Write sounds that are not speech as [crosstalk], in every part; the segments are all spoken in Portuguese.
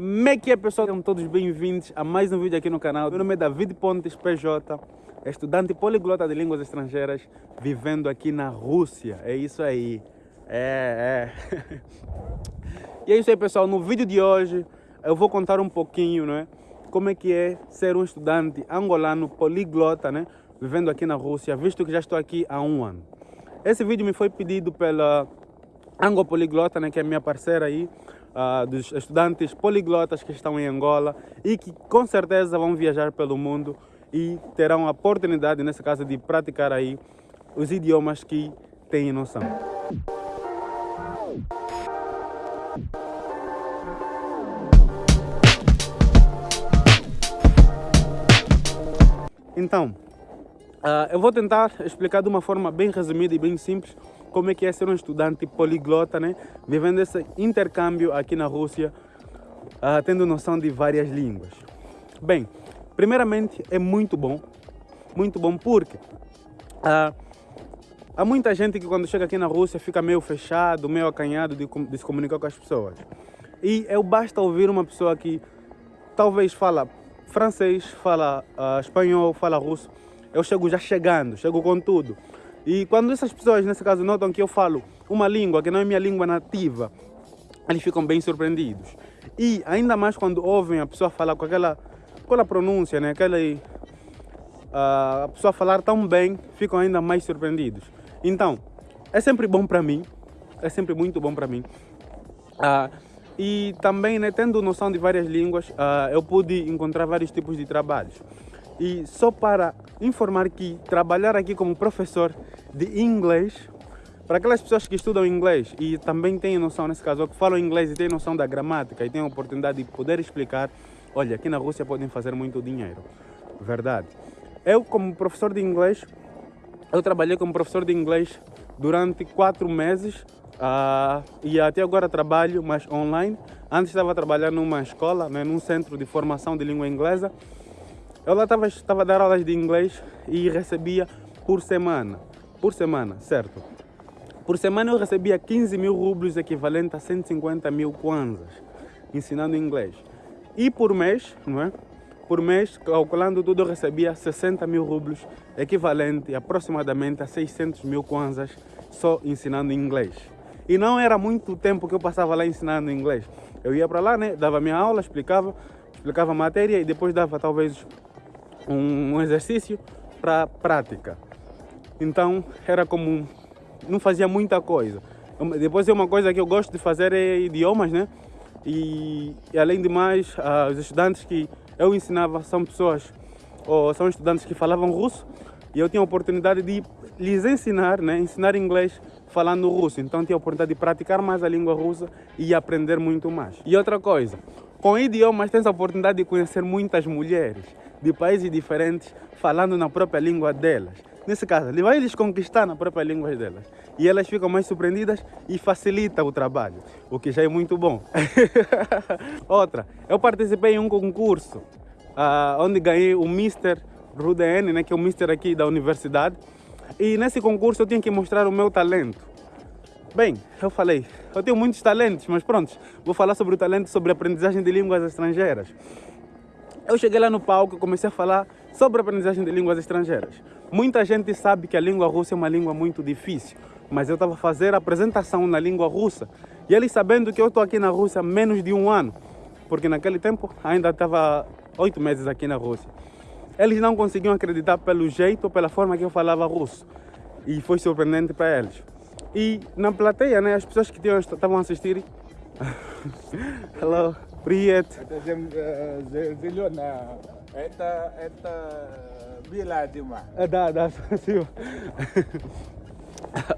Como é que é pessoal? Sejam todos bem-vindos a mais um vídeo aqui no canal. Meu nome é David Pontes PJ, estudante poliglota de línguas estrangeiras, vivendo aqui na Rússia. É isso aí. É, é. [laughs] e é isso aí pessoal, no vídeo de hoje eu vou contar um pouquinho, né? Como é que é ser um estudante angolano poliglota, né? Vivendo aqui na Rússia, visto que já estou aqui há um ano. Esse vídeo me foi pedido pela Angopoliglota, né? Que é minha parceira aí uh, dos estudantes poliglotas que estão em Angola e que com certeza vão viajar pelo mundo e terão a oportunidade, nesse caso, de praticar aí os idiomas que têm noção. Então, uh, eu vou tentar explicar de uma forma bem resumida e bem simples como é que é ser um estudante poliglota, né? Vivendo esse intercâmbio aqui na Rússia, uh, tendo noção de várias línguas. Bem, primeiramente é muito bom, muito bom porque uh, há muita gente que quando chega aqui na Rússia fica meio fechado, meio acanhado de, de se comunicar com as pessoas. E eu basta ouvir uma pessoa que talvez fala francês, fala uh, espanhol, fala russo, eu chego já chegando, chego com tudo. E quando essas pessoas, nesse caso, notam que eu falo uma língua que não é minha língua nativa, eles ficam bem surpreendidos. E ainda mais quando ouvem a pessoa falar com aquela, aquela pronúncia, né? aquela, uh, a pessoa falar tão bem, ficam ainda mais surpreendidos. Então, é sempre bom para mim, é sempre muito bom para mim. Uh, e também, né, tendo noção de várias línguas, uh, eu pude encontrar vários tipos de trabalhos. E só para informar que trabalhar aqui como professor de inglês, para aquelas pessoas que estudam inglês e também têm noção, nesse caso, que falam inglês e têm noção da gramática e têm a oportunidade de poder explicar, olha, aqui na Rússia podem fazer muito dinheiro. Verdade. Eu, como professor de inglês, eu trabalhei como professor de inglês durante quatro meses uh, e até agora trabalho, mas online. Antes estava trabalhando numa escola, né, num centro de formação de língua inglesa eu lá estava, estava a dar aulas de inglês e recebia por semana. Por semana, certo? Por semana eu recebia 15 mil rublos, equivalente a 150 mil kwanzas, ensinando inglês. E por mês, não é? Por mês, calculando tudo, eu recebia 60 mil rublos, equivalente aproximadamente a 600 mil kwanzas, só ensinando inglês. E não era muito tempo que eu passava lá ensinando inglês. Eu ia para lá, né? Dava minha aula, explicava, explicava a matéria e depois dava talvez um, exercício para prática. Então era como não fazia muita coisa. Depois é uma coisa que eu gosto de fazer é idiomas, né? E, e além de mais, uh, os estudantes que eu ensinava são pessoas ou são estudantes que falavam russo e eu tinha a oportunidade de lhes ensinar, né? Ensinar inglês falando russo. Então tinha a oportunidade de praticar mais a língua russa e aprender muito mais. E outra coisa, com idiomas tens a oportunidade de conhecer muitas mulheres de países diferentes falando na própria língua delas. Nesse caso, ele vai eles conquistar na própria língua delas. E elas ficam mais surpreendidas e facilita o trabalho, o que já é muito bom. [laughs] Outra, eu participei em um concurso uh, onde ganhei o Mr. Ruden, né, que é o Mr. aqui da universidade. E nesse concurso eu tinha que mostrar o meu talento. Bem, eu falei, eu tenho muitos talentos, mas pronto, vou falar sobre o talento sobre aprendizagem de línguas estrangeiras. Eu cheguei lá no palco e comecei a falar sobre a aprendizagem de línguas estrangeiras. Muita gente sabe que a língua russa é uma língua muito difícil, mas eu estava fazer a apresentação na língua russa. E eles sabendo que eu estou aqui na Rússia há menos de um ano, porque naquele tempo ainda estava oito meses aqui na Rússia. Eles não conseguiam acreditar pelo jeito ou pela forma que eu falava russo. E foi surpreendente para eles. E na plateia, né, as pessoas que estavam a assistir... [laughs] Hello. Привет. Это зем, э, зеленая. Это, это белая дыма. Да, да, спасибо.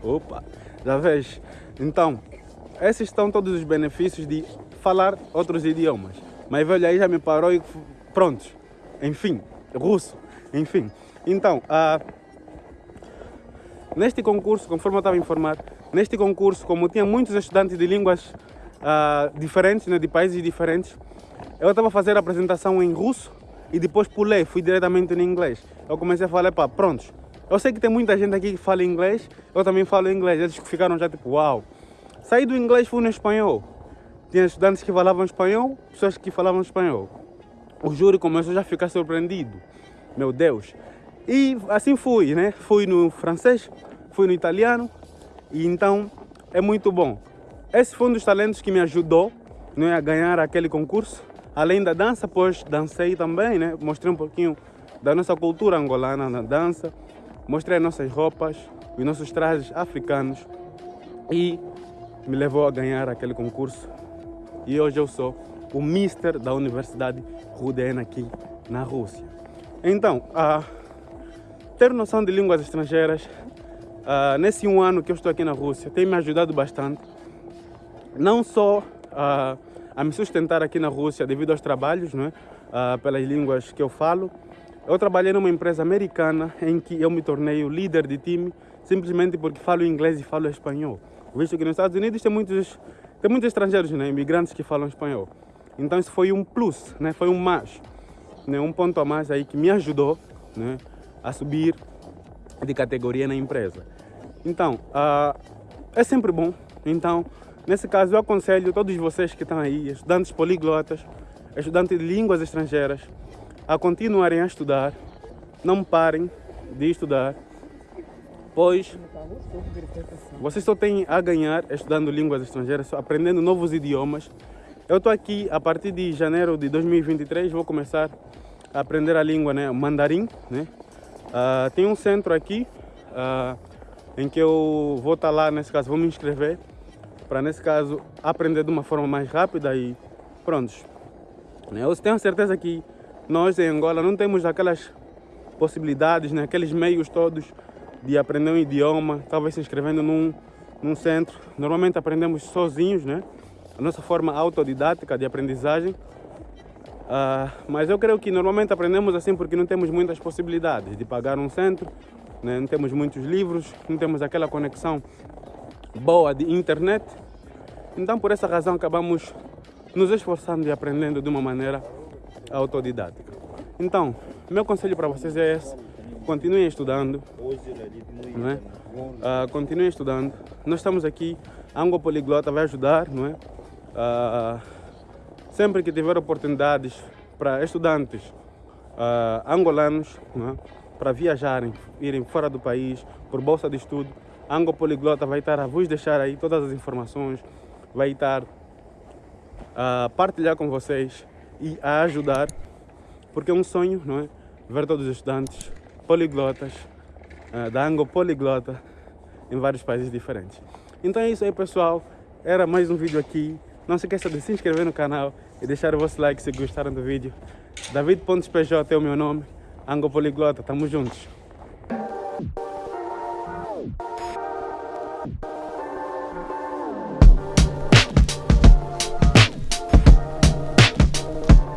Opa, já vês? Então, esses estão todos os benefícios de falar outros idiomas. Mas velho aí já me parou e pronto. Enfim, russo, enfim. Então, uh, neste concurso, conforme eu estava informado, neste concurso, como tinha muitos estudantes de línguas uh, diferentes, né, de países diferentes. Eu estava a fazer a apresentação em russo e depois pulei, fui diretamente em inglês. Eu comecei a falar, pá, prontos. Eu sei que tem muita gente aqui que fala inglês, eu também falo inglês. Eles ficaram já tipo, uau. Saí do inglês, fui no espanhol. tinha estudantes que falavam espanhol, pessoas que falavam espanhol. O júri começou já a ficar surpreendido. Meu Deus. E assim fui, né? Fui no francês, fui no italiano, e então é muito bom. Esse foi um dos talentos que me ajudou né, a ganhar aquele concurso. Além da dança, pois dancei também, né? Mostrei um pouquinho da nossa cultura angolana na dança. Mostrei as nossas roupas, os nossos trajes africanos. E me levou a ganhar aquele concurso. E hoje eu sou o Mister da Universidade Rudena aqui na Rússia. Então, ter noção de línguas estrangeiras, uh, nesse um ano que eu estou aqui na Rússia, tem me ajudado bastante. Não só uh, a me sustentar aqui na Rússia devido aos trabalhos, não é? Uh, pelas línguas que eu falo. Eu trabalhei numa empresa americana em que eu me tornei o líder de time simplesmente porque falo inglês e falo espanhol. Visto que nos Estados Unidos tem muitos, tem muitos estrangeiros, né? imigrantes que falam espanhol. Então isso foi um plus, né? foi um mais, né? um ponto a mais aí que me ajudou né? a subir de categoria na empresa. Então, uh, é sempre bom. Então, Nesse caso, eu aconselho todos vocês que estão aí, estudantes poliglotas, estudantes de línguas estrangeiras, a continuarem a estudar, não parem de estudar, pois vocês só têm a ganhar estudando línguas estrangeiras, aprendendo novos idiomas. Eu estou aqui a partir de janeiro de 2023, vou começar a aprender a língua né, mandarim. Né? Uh, tem um centro aqui uh, em que eu vou estar lá, nesse caso, vou me inscrever para nesse caso aprender de uma forma mais rápida e prontos. Né? Eu tenho certeza que nós em Angola não temos aquelas possibilidades, né? aqueles meios todos de aprender um idioma, talvez se inscrevendo num, num centro. Normalmente aprendemos sozinhos, né? a nossa forma autodidática de aprendizagem. Uh, mas eu creio que normalmente aprendemos assim porque não temos muitas possibilidades de pagar um centro, né? não temos muitos livros, não temos aquela conexão boa de internet. Então, por essa razão, acabamos nos esforçando e aprendendo de uma maneira autodidática. Então, meu conselho para vocês é esse: continuem estudando, não é? Uh, continuem estudando. Nós estamos aqui, Ango Poliglota vai ajudar, não é? Uh, sempre que tiver oportunidades para estudantes uh, angolanos, é? para viajarem, irem fora do país por bolsa de estudo, Ango Poliglota vai estar a vos deixar aí todas as informações, vai estar a partilhar com vocês e a ajudar, porque é um sonho, não é? Ver todos os estudantes poliglotas uh, da Ango Poliglota em vários países diferentes. Então é isso aí, pessoal. Era mais um vídeo aqui. Não se esqueça de se inscrever no canal e deixar o vosso like se gostaram do vídeo. David PJ é o meu nome. Ango Poliglota, tamo juntos.